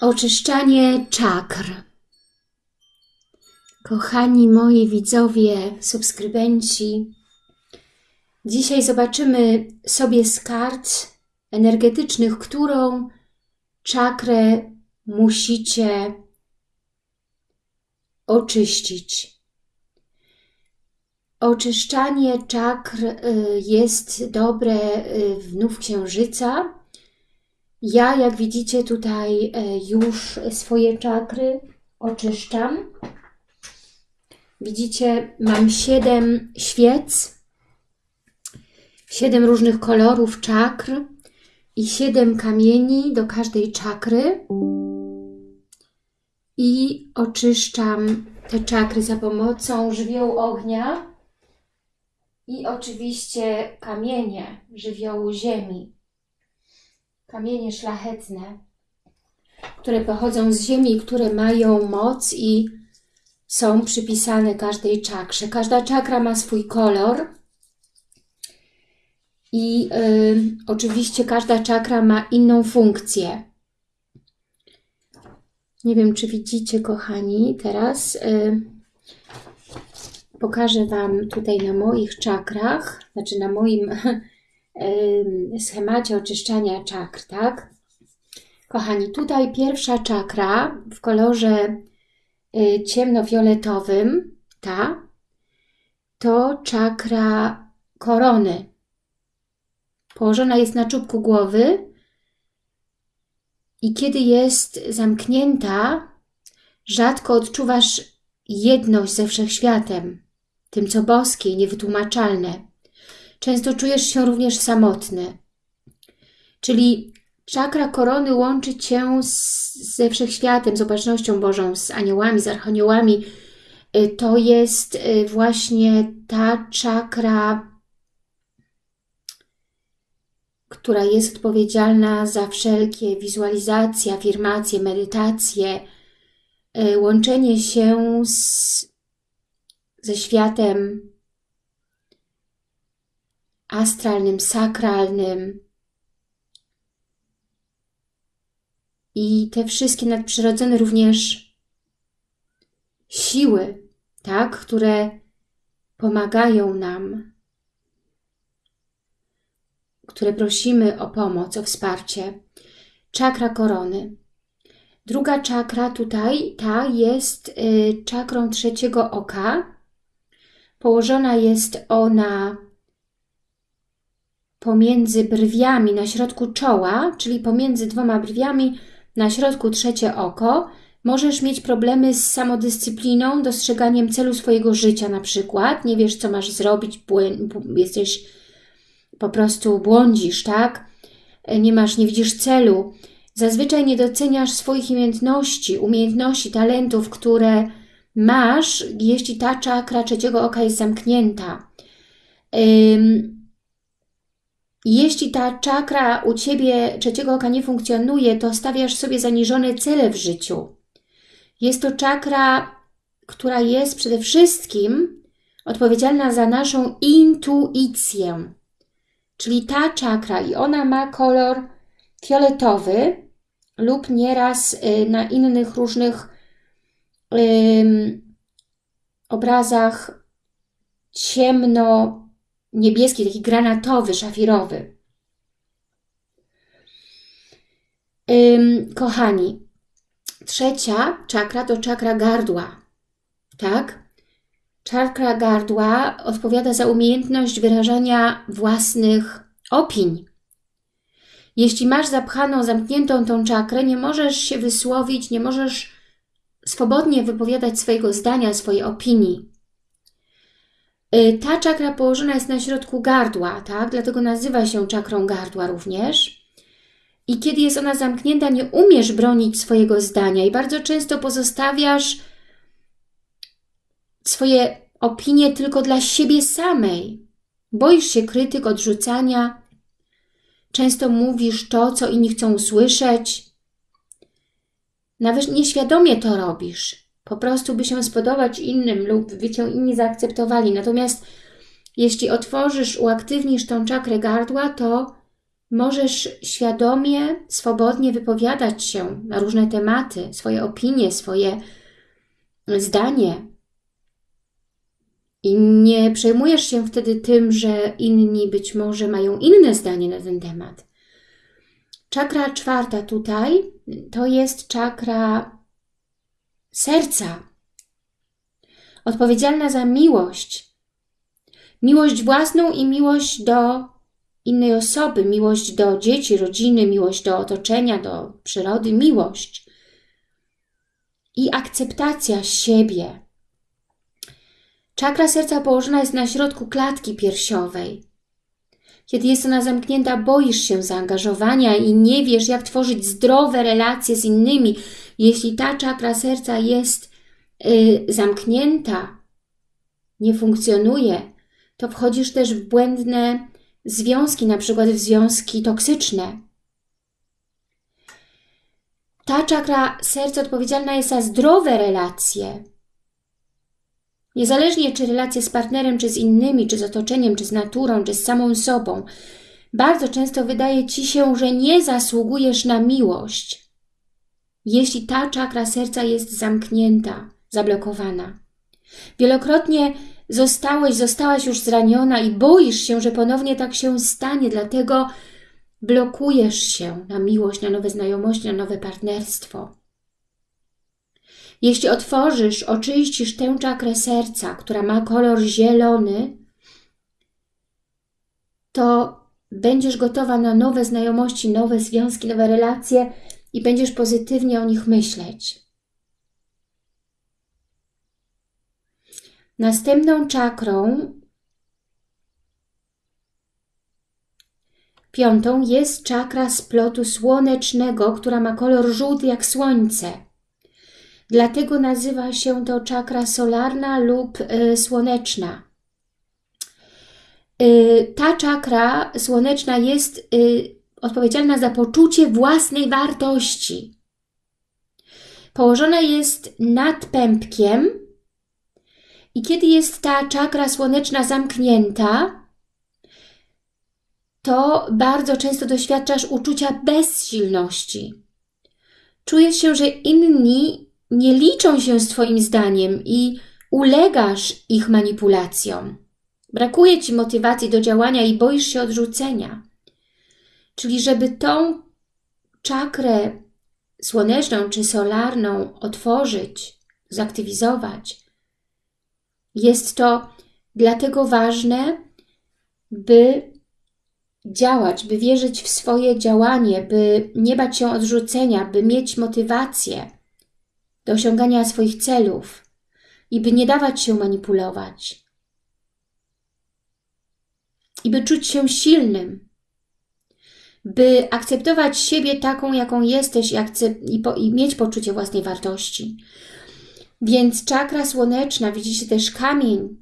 Oczyszczanie czakr. Kochani moi widzowie, subskrybenci, dzisiaj zobaczymy sobie z kart energetycznych, którą czakrę musicie oczyścić. Oczyszczanie czakr y, jest dobre y, w Nów Księżyca, ja, jak widzicie, tutaj e, już swoje czakry oczyszczam. Widzicie, mam siedem świec, siedem różnych kolorów czakr i siedem kamieni do każdej czakry. I oczyszczam te czakry za pomocą żywiołu ognia i oczywiście kamienie żywiołu ziemi kamienie szlachetne, które pochodzą z ziemi, które mają moc i są przypisane każdej czakrze. Każda czakra ma swój kolor i y, oczywiście każda czakra ma inną funkcję. Nie wiem, czy widzicie, kochani, teraz y, pokażę Wam tutaj na moich czakrach, znaczy na moim schemacie oczyszczania czakr, tak? Kochani, tutaj pierwsza czakra w kolorze y, ciemnofioletowym, ta, to czakra korony. Położona jest na czubku głowy i kiedy jest zamknięta, rzadko odczuwasz jedność ze wszechświatem, tym co boskie niewytłumaczalne. Często czujesz się również samotny. Czyli czakra korony łączy Cię z, ze wszechświatem, z opatrznością Bożą, z aniołami, z archaniołami. Y, to jest y, właśnie ta czakra, która jest odpowiedzialna za wszelkie wizualizacje, afirmacje, medytacje, y, łączenie się z, ze światem astralnym, sakralnym. I te wszystkie nadprzyrodzone również siły, tak, które pomagają nam, które prosimy o pomoc, o wsparcie. Czakra korony. Druga czakra tutaj, ta jest y, czakrą trzeciego oka. Położona jest ona pomiędzy brwiami na środku czoła, czyli pomiędzy dwoma brwiami na środku trzecie oko, możesz mieć problemy z samodyscypliną, dostrzeganiem celu swojego życia na przykład. Nie wiesz, co masz zrobić, jesteś po prostu błądzisz, tak? Nie masz, nie widzisz celu. Zazwyczaj nie doceniasz swoich umiejętności, umiejętności, talentów, które masz, jeśli ta czakra trzeciego oka jest zamknięta. Jeśli ta czakra u Ciebie trzeciego oka nie funkcjonuje, to stawiasz sobie zaniżone cele w życiu. Jest to czakra, która jest przede wszystkim odpowiedzialna za naszą intuicję. Czyli ta czakra i ona ma kolor fioletowy lub nieraz y, na innych różnych obrazach ciemno niebieski, taki granatowy, szafirowy. Ym, kochani, trzecia czakra to czakra gardła, tak? Czakra gardła odpowiada za umiejętność wyrażania własnych opinii. Jeśli masz zapchaną, zamkniętą tą czakrę, nie możesz się wysłowić, nie możesz swobodnie wypowiadać swojego zdania, swojej opinii. Y, ta czakra położona jest na środku gardła, tak? Dlatego nazywa się czakrą gardła również. I kiedy jest ona zamknięta, nie umiesz bronić swojego zdania i bardzo często pozostawiasz swoje opinie tylko dla siebie samej. Boisz się krytyk, odrzucania. Często mówisz to, co inni chcą usłyszeć. Nawet nieświadomie to robisz po prostu by się spodobać innym lub by Cię inni zaakceptowali. Natomiast jeśli otworzysz, uaktywnisz tą czakrę gardła, to możesz świadomie, swobodnie wypowiadać się na różne tematy, swoje opinie, swoje zdanie. I nie przejmujesz się wtedy tym, że inni być może mają inne zdanie na ten temat. Czakra czwarta tutaj to jest czakra serca, odpowiedzialna za miłość. Miłość własną i miłość do innej osoby, miłość do dzieci, rodziny, miłość do otoczenia, do przyrody, miłość i akceptacja siebie. Czakra serca położona jest na środku klatki piersiowej. Kiedy jest ona zamknięta, boisz się zaangażowania i nie wiesz, jak tworzyć zdrowe relacje z innymi. Jeśli ta czakra serca jest yy, zamknięta, nie funkcjonuje, to wchodzisz też w błędne związki, na przykład w związki toksyczne. Ta czakra serca odpowiedzialna jest za zdrowe relacje. Niezależnie czy relacje z partnerem, czy z innymi, czy z otoczeniem, czy z naturą, czy z samą sobą, bardzo często wydaje Ci się, że nie zasługujesz na miłość, jeśli ta czakra serca jest zamknięta, zablokowana. Wielokrotnie zostałeś, zostałaś już zraniona i boisz się, że ponownie tak się stanie, dlatego blokujesz się na miłość, na nowe znajomości, na nowe partnerstwo. Jeśli otworzysz, oczyścisz tę czakrę serca, która ma kolor zielony, to będziesz gotowa na nowe znajomości, nowe związki, nowe relacje i będziesz pozytywnie o nich myśleć. Następną czakrą, piątą, jest czakra splotu słonecznego, która ma kolor żółty jak słońce. Dlatego nazywa się to czakra solarna lub y, słoneczna. Y, ta czakra słoneczna jest y, odpowiedzialna za poczucie własnej wartości. Położona jest nad pępkiem, i kiedy jest ta czakra słoneczna zamknięta, to bardzo często doświadczasz uczucia bezsilności. Czujesz się, że inni nie liczą się z Twoim zdaniem i ulegasz ich manipulacjom. Brakuje Ci motywacji do działania i boisz się odrzucenia. Czyli żeby tą czakrę słoneczną czy solarną otworzyć, zaktywizować, jest to dlatego ważne, by działać, by wierzyć w swoje działanie, by nie bać się odrzucenia, by mieć motywację do osiągania swoich celów i by nie dawać się manipulować. I by czuć się silnym, by akceptować siebie taką, jaką jesteś i, i, po i mieć poczucie własnej wartości. Więc czakra słoneczna, widzicie też kamień,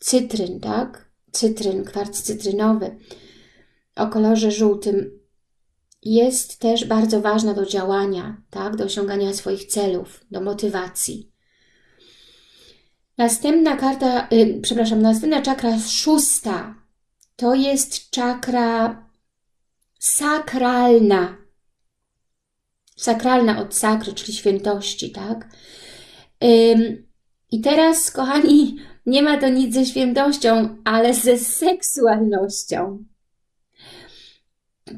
cytryn, tak? Cytryn, kwarc cytrynowy o kolorze żółtym jest też bardzo ważna do działania, tak? do osiągania swoich celów, do motywacji. Następna karta, yy, przepraszam, następna czakra szósta to jest czakra sakralna sakralna od sakry, czyli świętości, tak? I teraz, kochani, nie ma to nic ze świętością, ale ze seksualnością.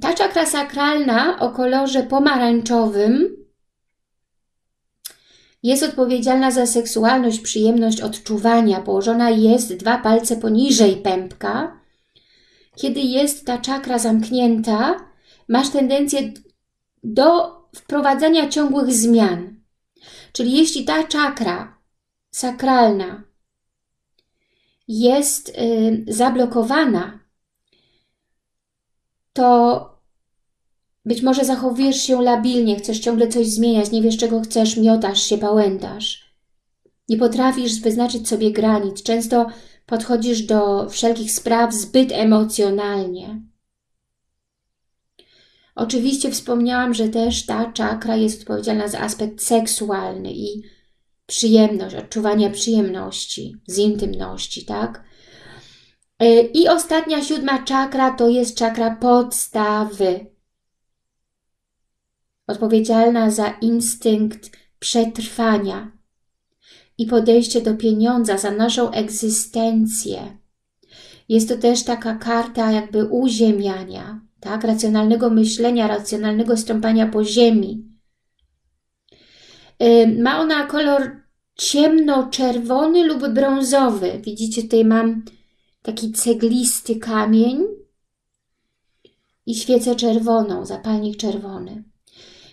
Ta czakra sakralna o kolorze pomarańczowym jest odpowiedzialna za seksualność, przyjemność odczuwania. Położona jest dwa palce poniżej pępka. Kiedy jest ta czakra zamknięta, masz tendencję do wprowadzania ciągłych zmian. Czyli jeśli ta czakra sakralna jest y, zablokowana, to być może zachowujesz się labilnie, chcesz ciągle coś zmieniać, nie wiesz czego chcesz, miotasz się, pałętasz. Nie potrafisz wyznaczyć sobie granic. Często podchodzisz do wszelkich spraw zbyt emocjonalnie. Oczywiście wspomniałam, że też ta czakra jest odpowiedzialna za aspekt seksualny i przyjemność, odczuwania przyjemności z intymności, tak? E, I ostatnia, siódma czakra to jest czakra podstawy. Odpowiedzialna za instynkt przetrwania i podejście do pieniądza, za naszą egzystencję. Jest to też taka karta jakby uziemiania, tak? racjonalnego myślenia, racjonalnego stąpania po ziemi. Ma ona kolor ciemno-czerwony lub brązowy. Widzicie, tutaj mam taki ceglisty kamień i świecę czerwoną, zapalnik czerwony.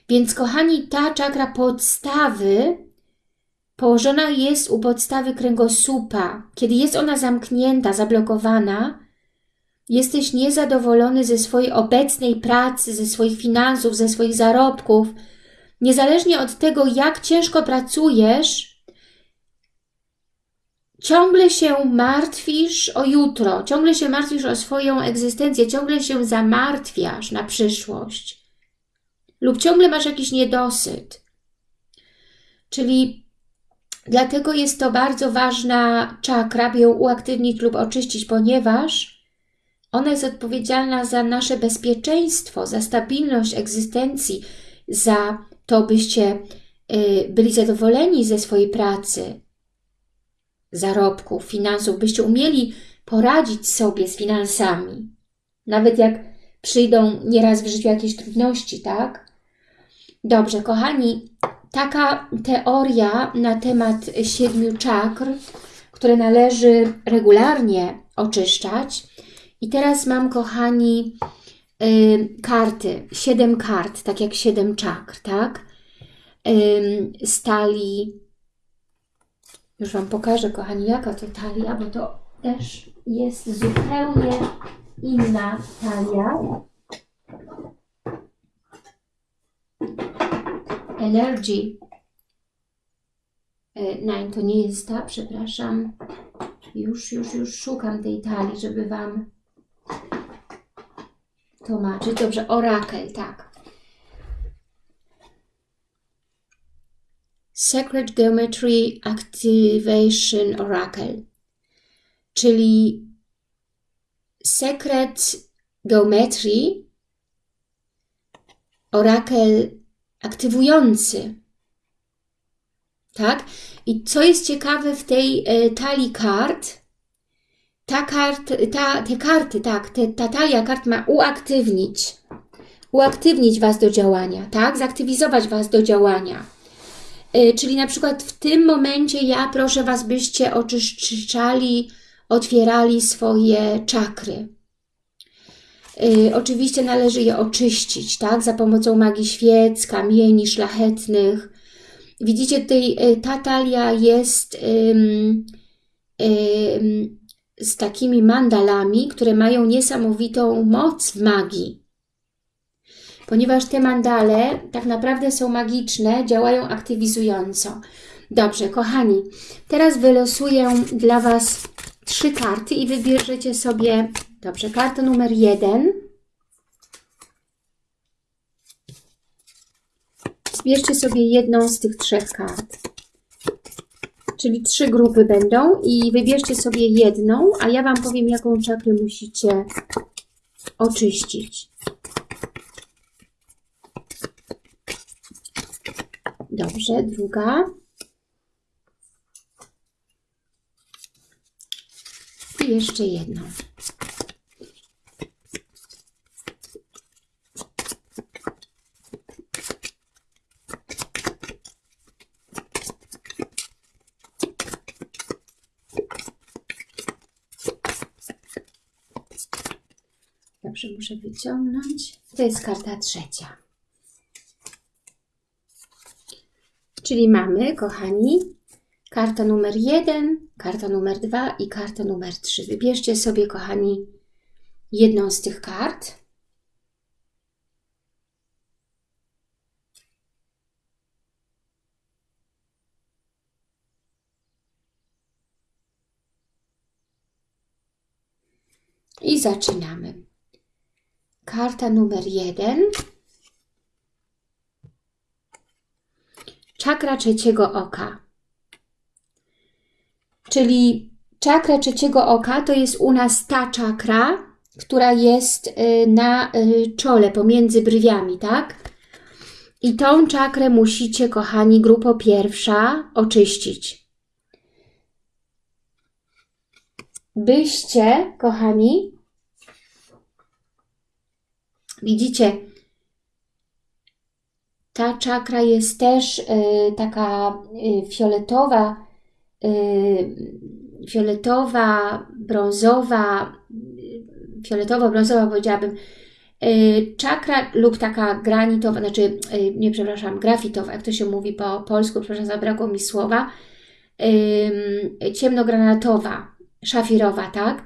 Więc kochani, ta czakra podstawy położona jest u podstawy kręgosłupa. Kiedy jest ona zamknięta, zablokowana, jesteś niezadowolony ze swojej obecnej pracy, ze swoich finansów, ze swoich zarobków, niezależnie od tego, jak ciężko pracujesz, ciągle się martwisz o jutro, ciągle się martwisz o swoją egzystencję, ciągle się zamartwiasz na przyszłość lub ciągle masz jakiś niedosyt. Czyli dlatego jest to bardzo ważna czakra, by ją uaktywnić lub oczyścić, ponieważ ona jest odpowiedzialna za nasze bezpieczeństwo, za stabilność egzystencji, za to, byście y, byli zadowoleni ze swojej pracy, zarobków, finansów, byście umieli poradzić sobie z finansami. Nawet jak przyjdą nieraz w życiu jakieś trudności, tak? Dobrze, kochani, taka teoria na temat siedmiu czakr, które należy regularnie oczyszczać. I teraz mam, kochani, y, karty, siedem kart, tak jak siedem czakr, tak? Stali, już Wam pokażę, kochani, jaka to talia, bo to też jest zupełnie inna talia. Energy. Nein, to nie jest ta, przepraszam. Już, już, już szukam tej talii, żeby Wam tłumaczyć. Dobrze, orakel, tak. Sacred Geometry Activation Oracle, czyli Secret Geometry Orakel aktywujący. Tak? I co jest ciekawe w tej e, talii kart, ta kart, ta, te karty, tak, te, ta talia kart ma uaktywnić, uaktywnić Was do działania, tak? Zaktywizować Was do działania. Yy, czyli na przykład w tym momencie ja proszę Was, byście oczyszczali, otwierali swoje czakry. Yy, oczywiście należy je oczyścić, tak? Za pomocą magii świec, kamieni szlachetnych. Widzicie, tutaj yy, ta talia jest z takimi mandalami, które mają niesamowitą moc w magii. Ponieważ te mandale tak naprawdę są magiczne, działają aktywizująco. Dobrze, kochani, teraz wylosuję dla Was trzy karty i wybierzecie sobie, dobrze, kartę numer jeden. Zbierzcie sobie jedną z tych trzech kart. Czyli trzy grupy będą i wybierzcie sobie jedną, a ja Wam powiem, jaką czakrę musicie oczyścić. Dobrze, druga. I jeszcze jedną. Dobrze, muszę wyciągnąć. To jest karta trzecia. Czyli mamy, kochani, karta numer 1, karta numer 2 i karta numer 3. Wybierzcie sobie, kochani, jedną z tych kart. I zaczynamy. Karta numer 1 czakra trzeciego oka. Czyli Czakra trzeciego oka to jest u nas ta czakra, która jest y, na y, czole, pomiędzy brwiami, tak? I tą czakrę musicie, kochani, grupo pierwsza, oczyścić. Byście, kochani, widzicie, ta czakra jest też y, taka y, fioletowa, y, fioletowa, brązowa, fioletowo-brązowa powiedziałabym, czakra lub taka granitowa, znaczy, nie przepraszam, grafitowa, jak to się mówi po polsku, przepraszam, zabrakło mi słowa, ciemnogranatowa, szafirowa, tak?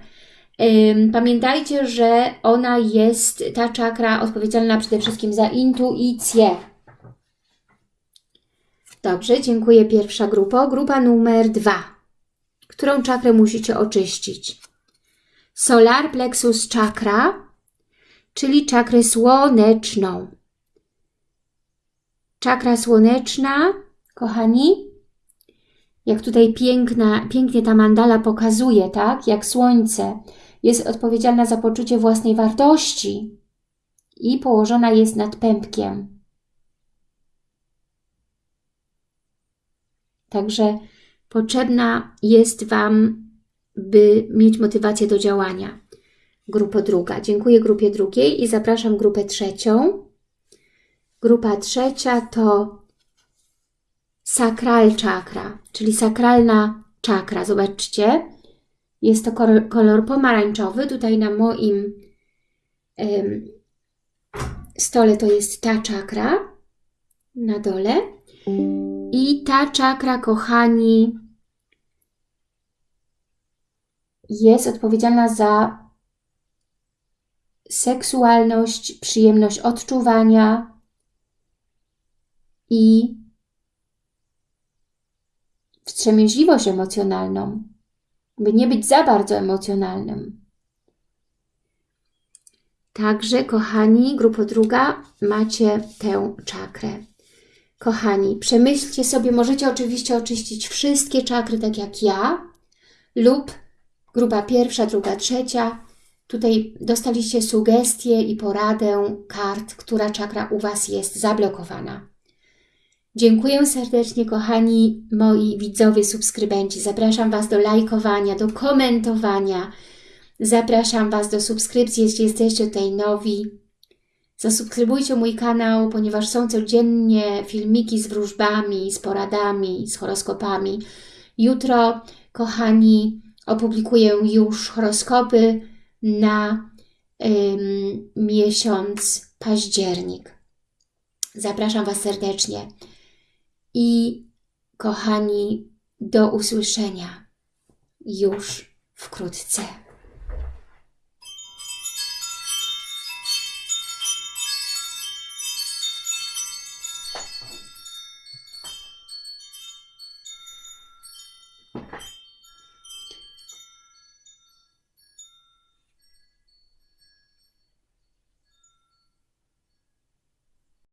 Pamiętajcie, że ona jest, ta czakra odpowiedzialna przede wszystkim za intuicję. Dobrze, dziękuję pierwsza grupa. Grupa numer dwa. Którą czakrę musicie oczyścić? Solar plexus chakra, czyli czakrę słoneczną. Czakra słoneczna, kochani, jak tutaj piękna, pięknie ta mandala pokazuje, tak, jak słońce, jest odpowiedzialna za poczucie własnej wartości i położona jest nad pępkiem. Także potrzebna jest Wam, by mieć motywację do działania. Grupa druga. Dziękuję grupie drugiej i zapraszam grupę trzecią. Grupa trzecia to sakral czakra, czyli sakralna czakra. Zobaczcie, jest to kolor, pomarańczowy. Tutaj na moim stole to jest ta czakra na dole. I ta czakra, kochani, jest odpowiedzialna za seksualność, przyjemność odczuwania i wstrzemięźliwość emocjonalną, by nie być za bardzo emocjonalnym. Także, kochani, grupa druga, macie tę czakrę. Kochani, przemyślcie sobie, możecie oczywiście oczyścić wszystkie czakry, tak jak ja, lub grupa pierwsza, druga, trzecia. Tutaj dostaliście sugestie i poradę kart, która czakra u Was jest zablokowana. Dziękuję serdecznie, kochani moi widzowie, subskrybenci. Zapraszam Was do lajkowania, do komentowania. Zapraszam Was do subskrypcji, jeśli jesteście tutaj nowi. Zasubskrybujcie mój kanał, ponieważ są codziennie filmiki z wróżbami, z poradami, z horoskopami. Jutro, kochani, opublikuję już horoskopy na ym, miesiąc październik. Zapraszam Was serdecznie i kochani, do usłyszenia już wkrótce.